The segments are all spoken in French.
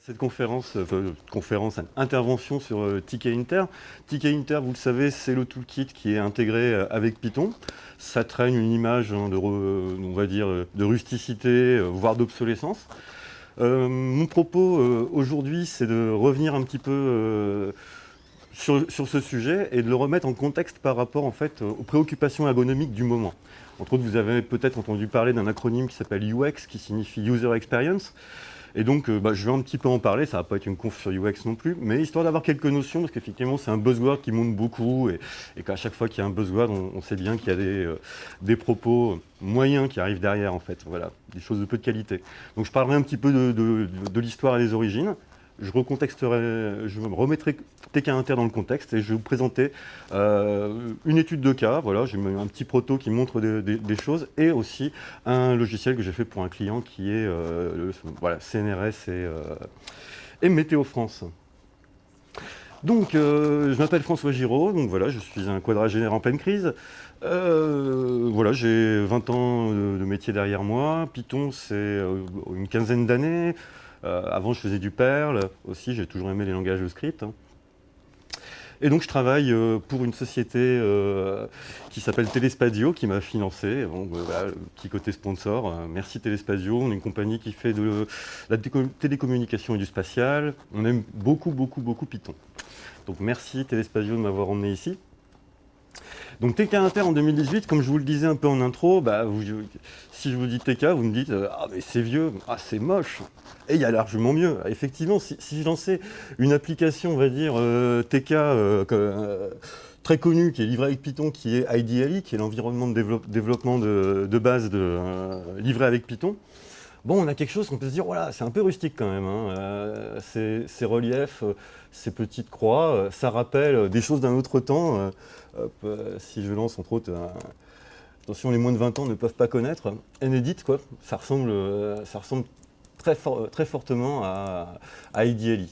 Cette conférence, euh, conférence, intervention sur euh, Inter. TK Inter, vous le savez, c'est le toolkit qui est intégré euh, avec Python. Ça traîne une image hein, de, on va dire, de rusticité, voire d'obsolescence. mon propos aujourd'hui, c'est de revenir un petit peu sur, ce sujet et de le remettre en contexte par rapport en fait, aux préoccupations ergonomiques du moment. Entre autres, vous avez peut-être entendu parler d'un acronyme qui s'appelle UX, qui signifie User Experience. Et donc, euh, bah, je vais un petit peu en parler, ça ne va pas être une conf sur UX non plus, mais histoire d'avoir quelques notions, parce qu'effectivement, c'est un buzzword qui monte beaucoup, et, qu'à chaque fois qu'il y a un buzzword, on, sait bien qu'il y a des, euh, des, propos moyens qui arrivent derrière, en fait, voilà, des choses de peu de qualité. Donc, je parlerai un petit peu de l'histoire et des origines, je recontexterai, je me remettrai TK Inter dans le contexte et je vais vous présenter euh, une étude de cas. Voilà, j'ai un petit proto qui montre des, choses et aussi un logiciel que j'ai fait pour un client qui est euh, voilà, CNRS et, euh, et, Météo France. Donc, je m'appelle François Giraud, donc voilà, je suis un quadragénaire en pleine crise. voilà, j'ai 20 ans de métier derrière moi. Python, c'est une quinzaine d'années. Euh, avant, je faisais du Perl aussi, j'ai toujours aimé les langages de script. Hein. Et donc je travaille euh, pour une société euh, qui s'appelle Telespadio, qui m'a financé, donc, voilà, petit côté sponsor. merci Telespadio, on est une compagnie qui fait de la télécommunication et du spatial. On aime beaucoup, beaucoup, beaucoup Python. Donc merci Telespadio de m'avoir emmené ici. Donc TK Inter en 2018, comme je vous le disais un peu en intro, bah, si je vous dis TK, vous me dites euh, Ah mais c'est vieux, ah c'est moche !» Et il y a largement mieux. Effectivement, si, je lançais une application, on va dire, euh, TK euh, très connue, qui est livrée avec Python, qui est IDLE, qui est l'environnement de développement de, base de, livré avec Python, Bon, on a quelque chose qu'on peut se dire, voilà, c'est un peu rustique quand même. Hein. ces, reliefs, ces petites croix, ça rappelle des choses d'un autre temps. Euh, si je lance entre autres, attention les moins de 20 ans ne peuvent pas connaître, Enedit, quoi, ça ressemble, euh, ressemble très, fortement à, à IDLE.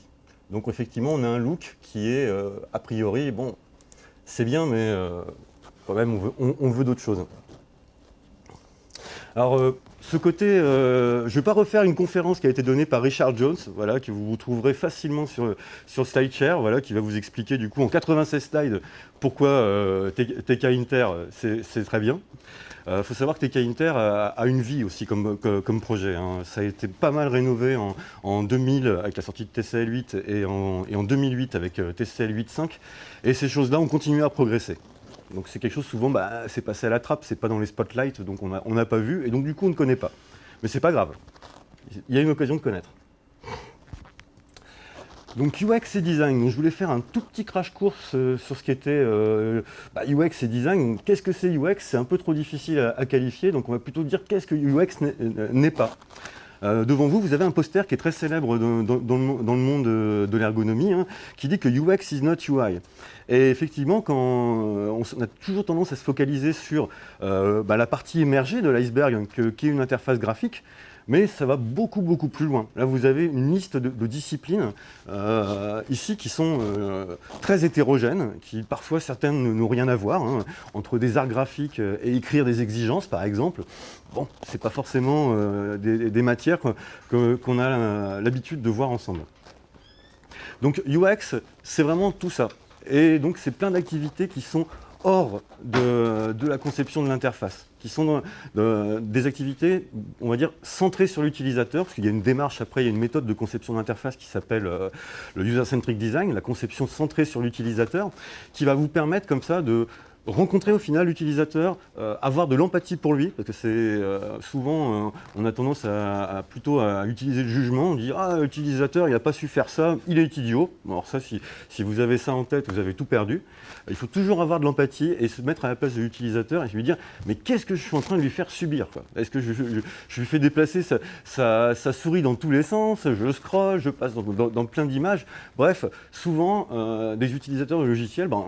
Donc effectivement, on a un look qui est, euh, a priori, bon, c'est bien, mais quand même, on veut d'autres choses. Alors, euh, ce côté, euh, je ne vais pas refaire une conférence qui a été donnée par Richard Jones, voilà, que vous trouverez facilement sur, SlideShare, voilà, qui va vous expliquer du coup en 96 slides pourquoi euh, TK Inter, c'est très bien. Il faut savoir que TK Inter a, une vie aussi comme, projet. Hein. Ça a été pas mal rénové en, 2000 avec la sortie de TCL 8 et en, et en 2008 avec TCL 8.5. Et ces choses-là ont continué à progresser. Donc c'est quelque chose souvent, bah, c'est passé à la trappe, c'est pas dans les spotlights, donc on n'a pas vu, et donc du coup on ne connaît pas. Mais c'est pas grave, il y a une occasion de connaître. Donc UX et design, donc, je voulais faire un tout petit crash course euh, sur ce qui était euh, bah, UX et design. Qu'est-ce que c'est UX C'est un peu trop difficile à, qualifier, donc on va plutôt dire qu'est-ce que UX n'est pas. Euh, devant vous, vous avez un poster qui est très célèbre dans, le monde de, l'ergonomie, hein, qui dit que UX is not UI. Et effectivement, quand euh, on, a toujours tendance à se focaliser sur euh, bah, la partie émergée de l'iceberg, qui est une interface graphique, mais ça va beaucoup, beaucoup plus loin. Là, vous avez une liste de, disciplines euh, ici qui sont très hétérogènes, qui parfois certaines n'ont rien à voir, hein, entre des arts graphiques et écrire des exigences, par exemple. Bon, c'est pas forcément des, matières qu'on a l'habitude de voir ensemble. Donc UX, c'est vraiment tout ça. Et donc, c'est plein d'activités qui sont hors de, la conception de l'interface, qui sont des activités, on va dire, centrées sur l'utilisateur, parce qu'il y a une démarche, après, il y a une méthode de conception d'interface qui s'appelle euh, le User-Centric Design, la conception centrée sur l'utilisateur, qui va vous permettre comme ça de rencontrer au final l'utilisateur, euh, avoir de l'empathie pour lui, parce que c'est euh, souvent, euh, on a tendance à, plutôt à utiliser le jugement, on dit « Ah, l'utilisateur, il n'a pas su faire ça, il est idiot ». Alors ça, si, vous avez ça en tête, vous avez tout perdu. Il faut toujours avoir de l'empathie et se mettre à la place de l'utilisateur et lui dire « Mais qu'est-ce que je suis en train de lui faire subir Est-ce que je, je, lui fais déplacer sa, sa, souris dans tous les sens, je scroll, je passe dans, plein d'images ». Bref, souvent, des utilisateurs de logiciels, ben,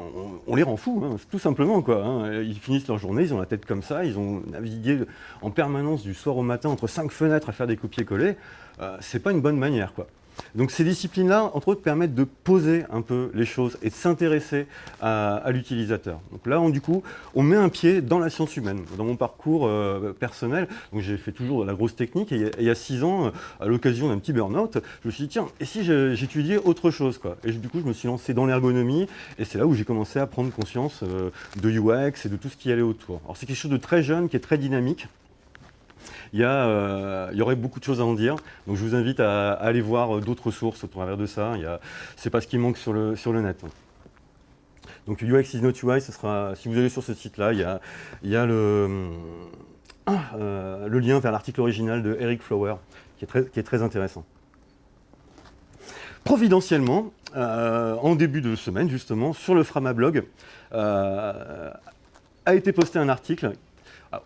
on, les rend fous, hein, tout simplement Quoi, hein. Ils finissent leur journée, ils ont la tête comme ça, ils ont navigué en permanence du soir au matin entre cinq fenêtres à faire des copier-coller. Euh, c'est pas une bonne manière. Quoi. Donc ces disciplines-là, entre autres, permettent de poser un peu les choses et de s'intéresser à, l'utilisateur. Donc là, on, du coup, on met un pied dans la science humaine. Dans mon parcours euh, personnel, j'ai fait toujours de la grosse technique, et il y a six ans, à l'occasion d'un petit burn-out, je me suis dit, tiens, et si j'étudiais autre chose quoi? Et du coup, je me suis lancé dans l'ergonomie, et c'est là où j'ai commencé à prendre conscience euh, de UX et de tout ce qui allait autour. Alors c'est quelque chose de très jeune, qui est très dynamique, il y, euh, il y, aurait beaucoup de choses à en dire. Donc je vous invite à, aller voir euh, d'autres sources au travers de ça. Ce n'est pas ce qui manque sur le, sur le net. Donc UX is not UI, ce sera, si vous allez sur ce site-là, il y a, il y a le, euh, le lien vers l'article original de Eric Flower, qui est très, qui est très intéressant. Providentiellement, en début de semaine, justement, sur le Framablog, a été posté un article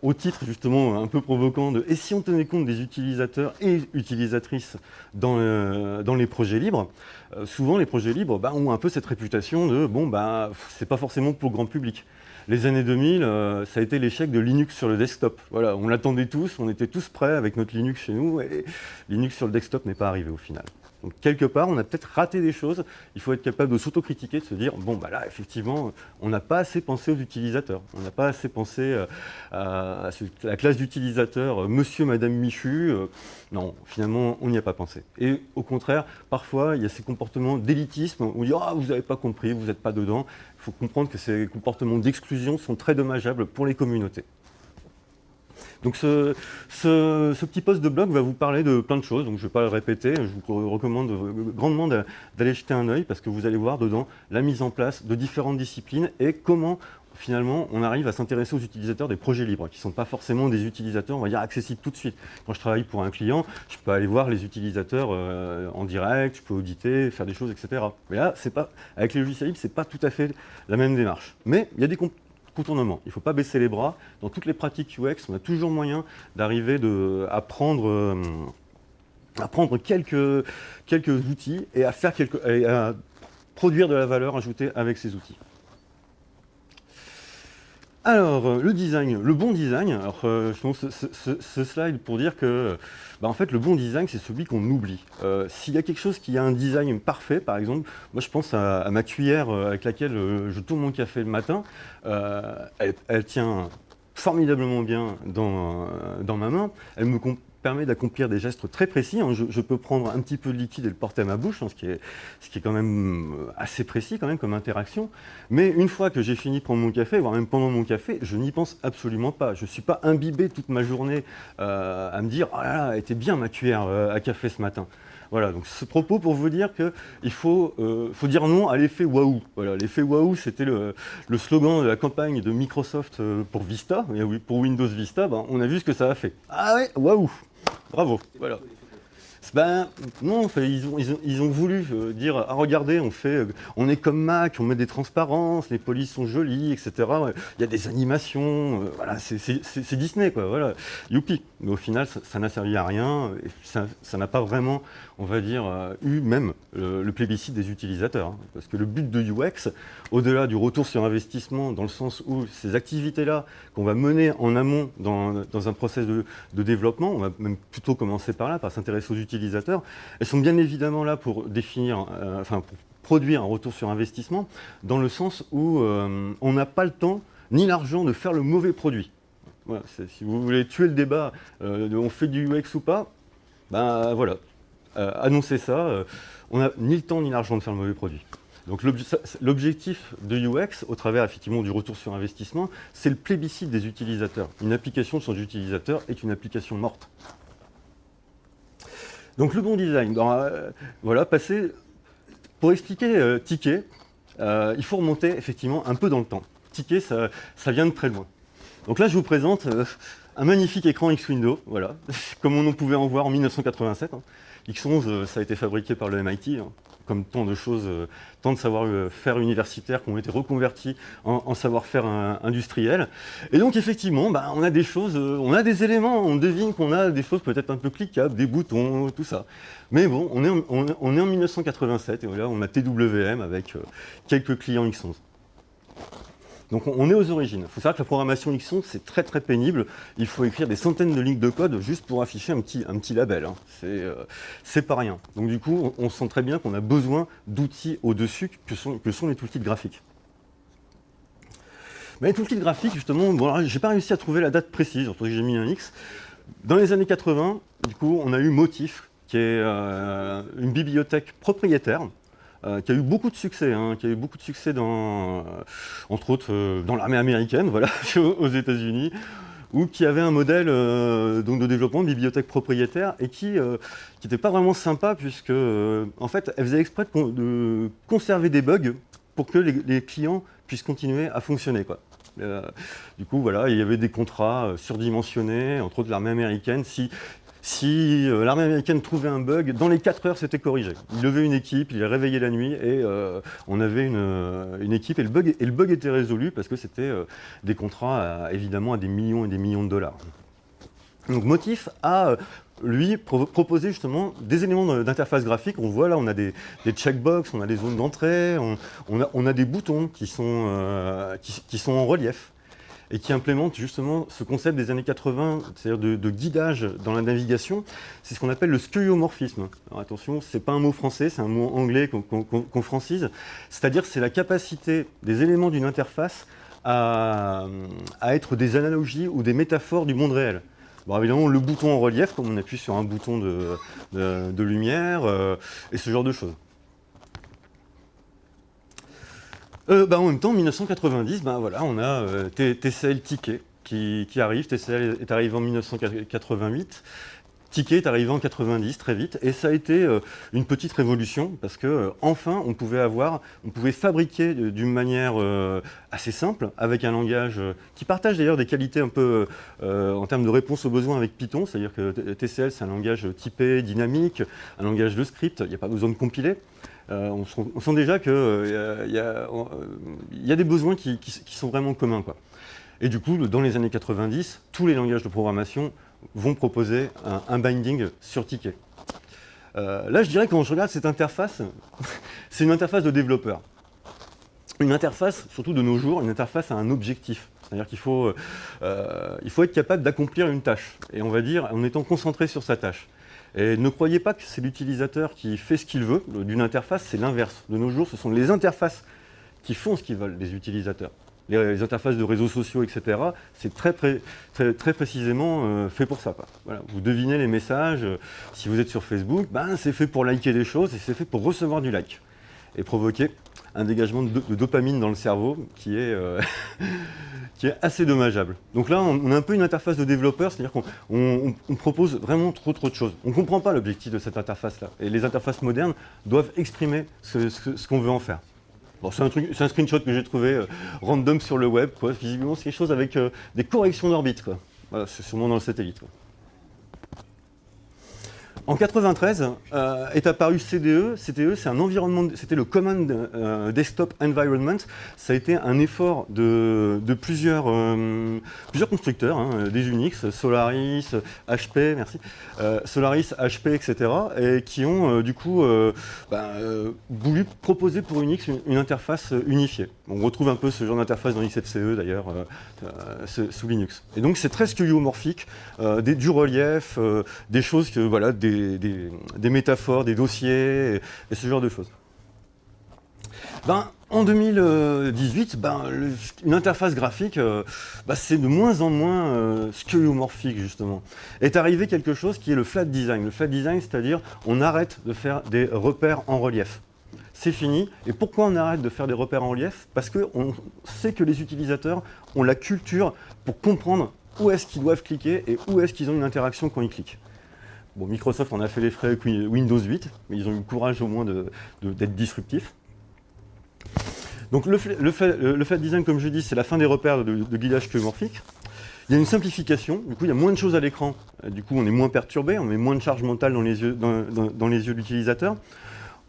au titre justement un peu provoquant de « et si on tenait compte des utilisateurs et utilisatrices dans, euh, les projets libres? Euh, Souvent les projets libres bah, ont un peu cette réputation de « bon, bah, c'est pas forcément pour le grand public ». Les années 2000, euh, ça a été l'échec de Linux sur le desktop. Voilà, on l'attendait tous, on était tous prêts avec notre Linux chez nous, et Linux sur le desktop n'est pas arrivé au final. Donc quelque part, on a peut-être raté des choses. Il faut être capable de s'autocritiquer, de se dire, bon, bah là, effectivement, on n'a pas assez pensé aux utilisateurs. On n'a pas assez pensé euh, à, la classe d'utilisateurs, euh, monsieur, madame Michu. Euh, non, finalement, on n'y a pas pensé. Et au contraire, parfois, il y a ces comportements d'élitisme où on dit, ah, vous n'avez pas compris, vous n'êtes pas dedans. Il faut comprendre que ces comportements d'exclusion sont très dommageables pour les communautés. Donc ce, petit post de blog va vous parler de plein de choses, donc je ne vais pas le répéter, je vous recommande grandement d'aller jeter un œil parce que vous allez voir dedans la mise en place de différentes disciplines et comment finalement, on arrive à s'intéresser aux utilisateurs des projets libres, qui ne sont pas forcément des utilisateurs, on va dire, accessibles tout de suite. Quand je travaille pour un client, je peux aller voir les utilisateurs euh, en direct, je peux auditer, faire des choses, etc. Mais là, pas, avec les logiciels libres, ce n'est pas tout à fait la même démarche. Mais il y a des, contournement. Il ne faut pas baisser les bras. Dans toutes les pratiques UX, on a toujours moyen d'arriver à prendre, euh, quelques, outils et à, faire quelques, à produire de la valeur ajoutée avec ces outils. Alors, euh, le design, le bon design, alors, euh, je pense ce, slide pour dire que bah, en fait, le bon design, c'est celui qu'on oublie. Euh, s'il y a quelque chose qui a un design parfait, par exemple, moi je pense à, ma cuillère avec laquelle je tourne mon café le matin, elle, elle, tient formidablement bien dans, dans ma main, elle me, permet d'accomplir des gestes très précis. Hein. Je, peux prendre un petit peu de liquide et le porter à ma bouche, hein, ce, qui est, ce qui est quand même euh, assez précis quand même comme interaction. Mais une fois que j'ai fini de prendre mon café, voire même pendant mon café, je n'y pense absolument pas. Je ne suis pas imbibé toute ma journée euh, à me dire « Oh là là, était bien ma cuillère euh, à café ce matin ». Voilà, donc ce propos pour vous dire qu'il faut, faut dire non à l'effet waouh. Voilà, l'effet waouh, c'était le, slogan de la campagne de Microsoft pour Vista, pour Windows Vista, ben, on a vu ce que ça a fait. Ah ouais, waouh Bravo. Voilà. Ben non, ils ont, ils ont, voulu euh, dire ah, regardez, on fait, euh, on est comme Mac, on met des transparences, les polices sont jolies, etc. Il y a des animations, euh, voilà, c'est Disney quoi, voilà, youpi. Mais au final, ça n'a servi à rien, et ça n'a pas vraiment on va dire, euh, eu même le, plébiscite des utilisateurs. Hein. parce que le but de UX, au-delà du retour sur investissement, dans le sens où ces activités-là qu'on va mener en amont dans, un process de, développement, on va même plutôt commencer par là, par s'intéresser aux utilisateurs, elles sont bien évidemment là pour définir, euh, pour produire un retour sur investissement, dans le sens où euh, on n'a pas le temps ni l'argent de faire le mauvais produit. si vous voulez tuer le débat, on fait du UX ou pas, ben voilà, euh, annoncer ça, euh, on n'a ni le temps ni l'argent de faire le mauvais produit. Donc l'objectif de UX, au travers effectivement du retour sur investissement, c'est le plébiscite des utilisateurs. Une application sans utilisateurs est une application morte. Donc le bon design, euh, voilà, passer, pour expliquer Ticket, il faut remonter effectivement un peu dans le temps. Ticket, ça, vient de très loin. Donc là, je vous présente un magnifique écran X-Window, voilà, comme on pouvait en voir en 1987. X11, euh, ça a été fabriqué par le MIT, hein, comme tant de choses, euh, tant de savoir-faire universitaires qui ont été reconvertis en, savoir-faire industriel. Et donc effectivement, bah, on a des choses, euh, on a des éléments, on devine qu'on a des choses peut-être un peu cliquables, des boutons, tout ça. Mais bon, on est en, on, est en 1987 et voilà, on a TWM avec quelques clients X11. Donc on est aux origines. Il faut savoir que la programmation Xon, c'est très très pénible. Il faut écrire des centaines de lignes de code juste pour afficher un petit, label. Hein. C'est pas rien. Donc du coup, on, sent très bien qu'on a besoin d'outils au-dessus que sont, que sont les toolkits graphiques. Mais les toolkits graphiques, justement, bon, j'ai pas réussi à trouver la date précise, entre j'ai mis un X. Dans les années 80, du coup, on a eu Motif, qui est euh, une bibliothèque propriétaire, euh, qui a eu beaucoup de succès, hein, qui a eu beaucoup de succès dans, euh, entre autres dans l'armée américaine, voilà, aux États-Unis, ou qui avait un modèle donc de développement de bibliothèque propriétaire et qui n'était pas vraiment sympa puisque en fait elle faisait exprès de, conserver des bugs pour que les, clients puissent continuer à fonctionner. Quoi. Euh, du coup, voilà, il y avait des contrats euh, surdimensionnés, entre autres l'armée américaine. Si, si euh, l'armée américaine trouvait un bug, dans les 4 heures, c'était corrigé. Il levait une équipe, il réveillait la nuit et on avait une, équipe et le, bug, était résolu parce que c'était des contrats évidemment à des millions et des millions de dollars. Donc Motif a lui proposer justement des éléments d'interface graphique. On voit là, on a des, checkbox, on a des zones d'entrée, on, a, des boutons euh, qui, sont en relief et qui implémentent justement ce concept des années 80, c'est-à-dire de, guidage dans la navigation. C'est ce qu'on appelle le skeuomorphisme. Alors attention, ce n'est pas un mot français, c'est un mot anglais qu'on francise. C'est-à-dire c'est la capacité des éléments d'une interface à être des analogies ou des métaphores du monde réel. Bon, évidemment, le bouton en relief, comme on appuie sur un bouton de, lumière, euh, et ce genre de choses. Euh, bah, en même temps, en 1990, bah, voilà, on a euh, TCL Ticket qui, arrive. TCL est arrivé en 1988. Ticket est arrivé en 90 très vite et ça a été euh, une petite révolution parce que enfin on pouvait avoir, on pouvait fabriquer d'une manière assez simple avec un langage qui partage d'ailleurs des qualités un peu en termes de réponse aux besoins avec Python, c'est-à-dire que TCL c'est un langage typé, dynamique, un langage de script, il n'y a pas besoin de compiler. On, sent, déjà qu'il y, y, a des besoins qui, sont vraiment communs. Quoi. Et du coup, dans les années 90, tous les langages de programmation vont proposer un, binding sur ticket. Euh, là, je dirais que quand je regarde cette interface, c'est une interface de développeur. Une interface, surtout de nos jours, une interface à un objectif. C'est-à-dire qu'il faut, euh, faut être capable d'accomplir une tâche, et on va dire en étant concentré sur sa tâche. Et ne croyez pas que c'est l'utilisateur qui fait ce qu'il veut d'une interface, c'est l'inverse. De nos jours, ce sont les interfaces qui font ce qu'ils veulent, les utilisateurs les, interfaces de réseaux sociaux, etc., c'est très, précisément euh, fait pour ça. Vous devinez les messages, euh, si vous êtes sur Facebook, ben, c'est fait pour liker des choses et c'est fait pour recevoir du like et provoquer un dégagement de, dopamine dans le cerveau qui est, euh, qui est assez dommageable. Donc là, on, a un peu une interface de développeur, c'est-à-dire qu'on propose vraiment trop trop de choses. On ne comprend pas l'objectif de cette interface-là. Et les interfaces modernes doivent exprimer ce qu'on veut en faire c'est un, screenshot que j'ai trouvé euh, random sur le web. Visiblement, c'est quelque chose avec euh, des corrections d'orbite. C'est sûrement dans le satellite. En 93 euh, est apparu CDE. CDE, c'est un environnement, c'était le Common euh, Desktop Environment. Ça a été un effort de, plusieurs, euh, plusieurs constructeurs, hein, des Unix, Solaris, HP, merci, Solaris, HP, etc., et qui ont du coup ben, voulu proposer pour Unix une, interface unifiée. On retrouve un peu ce genre d'interface dans XFCE d'ailleurs sous Linux. Et donc c'est très skeuomorphique, du relief, des choses que voilà, des des, métaphores, des dossiers, et, ce genre de choses. Ben, en 2018, ben, une interface graphique, euh, ben, c'est de moins en moins euh, justement. Est arrivé quelque chose qui est le flat design. Le flat design, c'est-à-dire on arrête de faire des repères en relief. C'est fini. Et pourquoi on arrête de faire des repères en relief? Parce qu'on sait que les utilisateurs ont la culture pour comprendre où est-ce qu'ils doivent cliquer et où est-ce qu'ils ont une interaction quand ils cliquent. Bon, Microsoft en a fait les frais avec Windows 8, mais ils ont eu le courage au moins d'être disruptifs. Donc le, fait, design, comme je dis, c'est la fin des repères de, guidage queumorphique. Il y a une simplification, du coup il y a moins de choses à l'écran, du coup on est moins perturbé, on met moins de charge mentale dans les yeux, dans, les yeux de l'utilisateur.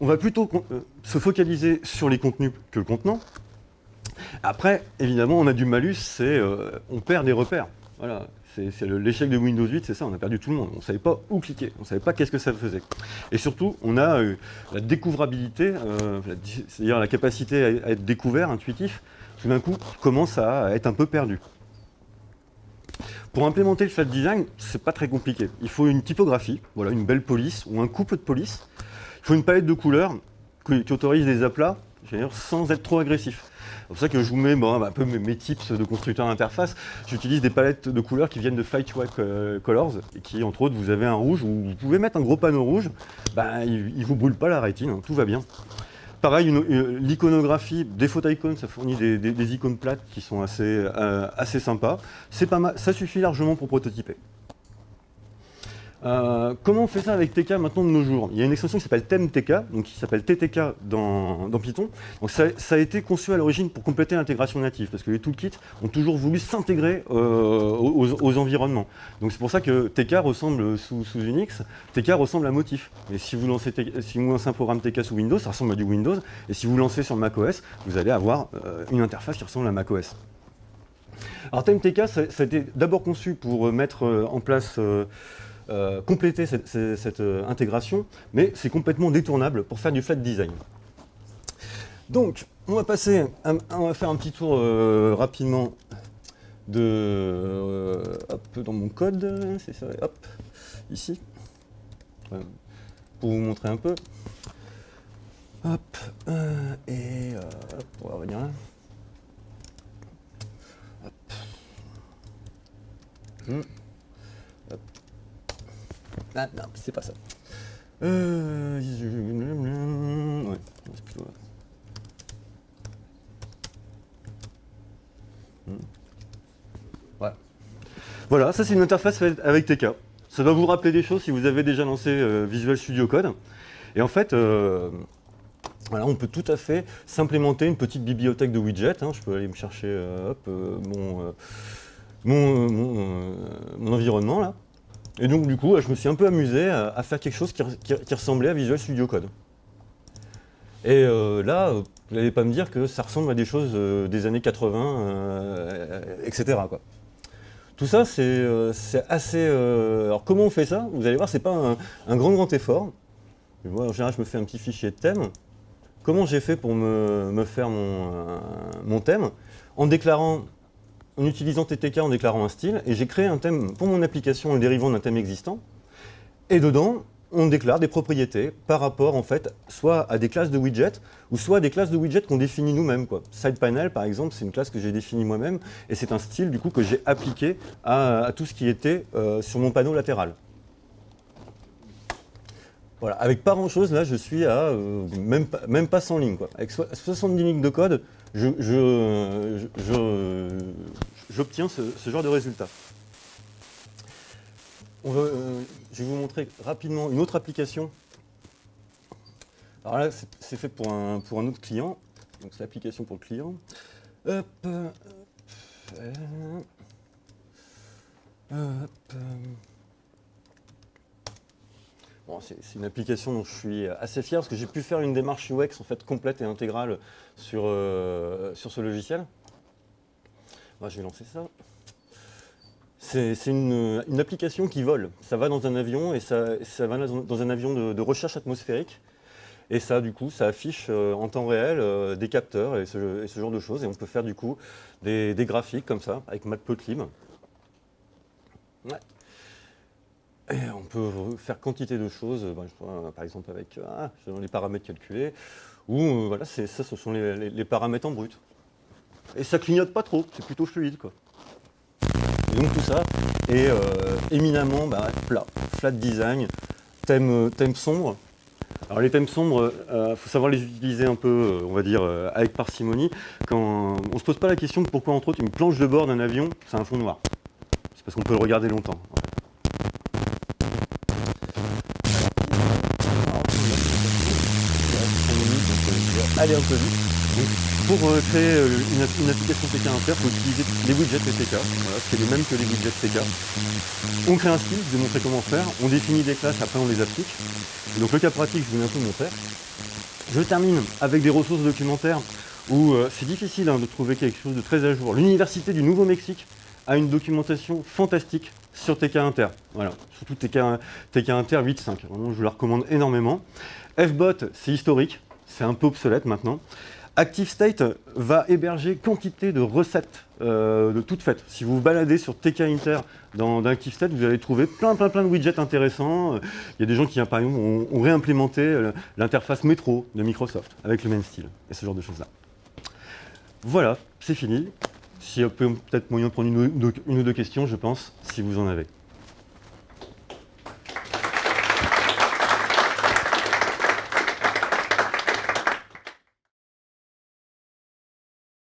On va plutôt euh, se focaliser sur les contenus que le contenant. Après, évidemment, on a du malus, c'est euh, on perd des repères. Voilà, c'est l'échec de Windows 8, c'est ça, on a perdu tout le monde. On ne savait pas où cliquer, on ne savait pas qu'est-ce que ça faisait. Et surtout, on a eu la découvrabilité, euh, c'est-à-dire la capacité à être découvert, intuitif, tout d'un coup, commence à être un peu perdu. Pour implémenter le flat design, c'est pas très compliqué. Il faut une typographie, voilà, une belle police ou un couple de police. Il faut une palette de couleurs qui autorise des aplats sans être trop agressif. C'est pour ça que je vous mets un peu mes, tips de constructeur d'interface. J'utilise des palettes de couleurs qui viennent de Flightway Colors et qui, entre autres, vous avez un rouge où vous pouvez mettre un gros panneau rouge. Ben, il ne vous brûle pas la rétine, hein, tout va bien. Pareil, l'iconographie, des icônes, ça fournit des, icônes plates qui sont assez, euh, assez sympas. Pas mal, ça suffit largement pour prototyper. Euh, comment on fait ça avec TK maintenant de nos jours? Il y a une extension qui s'appelle ThemeTK, donc qui s'appelle TTK dans, Python. Donc ça, a été conçu à l'origine pour compléter l'intégration native, parce que les toolkits ont toujours voulu s'intégrer euh, aux, environnements. Donc c'est pour ça que TK ressemble sous, Unix, TK ressemble à Motif. Et si vous, lancez si vous lancez un programme TK sous Windows, ça ressemble à du Windows. Et si vous lancez sur macOS, vous allez avoir euh, une interface qui ressemble à macOS. Alors ThemeTK, ça, ça a été d'abord conçu pour mettre en place euh, compléter cette, euh, intégration, mais c'est complètement détournable pour faire du flat design. Donc, on va passer, on va faire un petit tour euh, rapidement de, hop, dans mon code, c'est ça, hop, ici, pour vous montrer un peu. Hop, et on va revenir là. Hop. Hmm. Ah non, c'est pas ça. Euh... Hmm. Voilà. Ça c'est une interface avec TK. Ça va vous rappeler des choses si vous avez déjà lancé euh, Visual Studio Code. Et en fait, euh, on peut tout à fait s'implémenter une petite bibliothèque de widgets. Hein. Je peux aller me chercher mon, environnement là. Et donc du coup, je me suis un peu amusé à, faire quelque chose qui, ressemblait à Visual Studio Code. Et euh, là, vous n'allez pas me dire que ça ressemble à des choses euh, des années 80, etc. Tout ça, c'est euh, assez... alors comment on fait ça? Vous allez voir, c'est pas un, grand grand effort. En général, je me fais un petit fichier de thème. Comment j'ai fait pour me, faire mon thème? En déclarant en utilisant TTK en déclarant un style, et j'ai créé un thème pour mon application en le dérivant d'un thème existant. Et dedans, on déclare des propriétés par rapport, en fait, soit à des classes de widgets, ou soit à des classes de widgets qu'on définit nous-mêmes. SidePanel, par exemple, c'est une classe que j'ai définie moi-même, et c'est un style, du coup, que j'ai appliqué à, tout ce qui était euh, sur mon panneau latéral. Voilà, avec pas grand-chose, là, je suis à euh, même, pas, même pas 100 lignes. Quoi. Avec 70 lignes de code, j'obtiens ce, genre de résultat. Euh, je vais vous montrer rapidement une autre application. Alors là, c'est fait pour un, autre client. Donc c'est l'application pour le client. Hop, c'est une application dont je suis assez fier parce que j'ai pu faire une démarche UX en fait complète et intégrale sur, euh, sur ce logiciel. Je vais lancer ça. C'est une, application qui vole. Ça va dans un avion et ça, ça va dans un avion de, recherche atmosphérique. Et ça, du coup, ça affiche euh, en temps réel euh, des capteurs et ce, genre de choses. Et on peut faire du coup des, graphiques comme ça avec Matplotlib. Ouais. Et on peut faire quantité de choses, ben, par exemple avec ah, les paramètres calculés, ou euh, voilà, ça ce sont les, paramètres en brut. Et ça clignote pas trop, c'est plutôt fluide quoi. Et donc tout ça est euh, éminemment bah, plat, flat design, thème, thème sombre. Alors les thèmes sombres, il euh, faut savoir les utiliser un peu, on va dire, avec parcimonie. Quand on se pose pas la question de pourquoi entre autres une planche de bord d'un avion, c'est un fond noir. C'est parce qu'on peut le regarder longtemps. Aller un pour euh, créer euh, une, application TK Inter, il faut utiliser les widgets TK. Voilà, c'est les mêmes que les widgets TK. On crée un style, je vais montrer comment faire. On définit des classes, après on les applique. donc le cas pratique, je vais peu montrer. Je termine avec des ressources documentaires où euh, c'est difficile hein, de trouver quelque chose de très à jour. L'Université du Nouveau-Mexique a une documentation fantastique sur TK Inter. Voilà, surtout TK, TK Inter 8.5. Vraiment, je vous la recommande énormément. FBot, c'est historique, c'est un peu obsolète maintenant. ActiveState va héberger quantité de recettes euh, de toutes faites. Si vous vous baladez sur TK Inter dans, ActiveState, vous allez trouver plein plein plein de widgets intéressants. Il y a des gens qui, par exemple, ont, réimplémenté euh, l'interface métro de Microsoft avec le même style et ce genre de choses-là. Voilà, c'est fini. S'il y a peut-être moyen de prendre une ou deux questions, je pense, si vous en avez.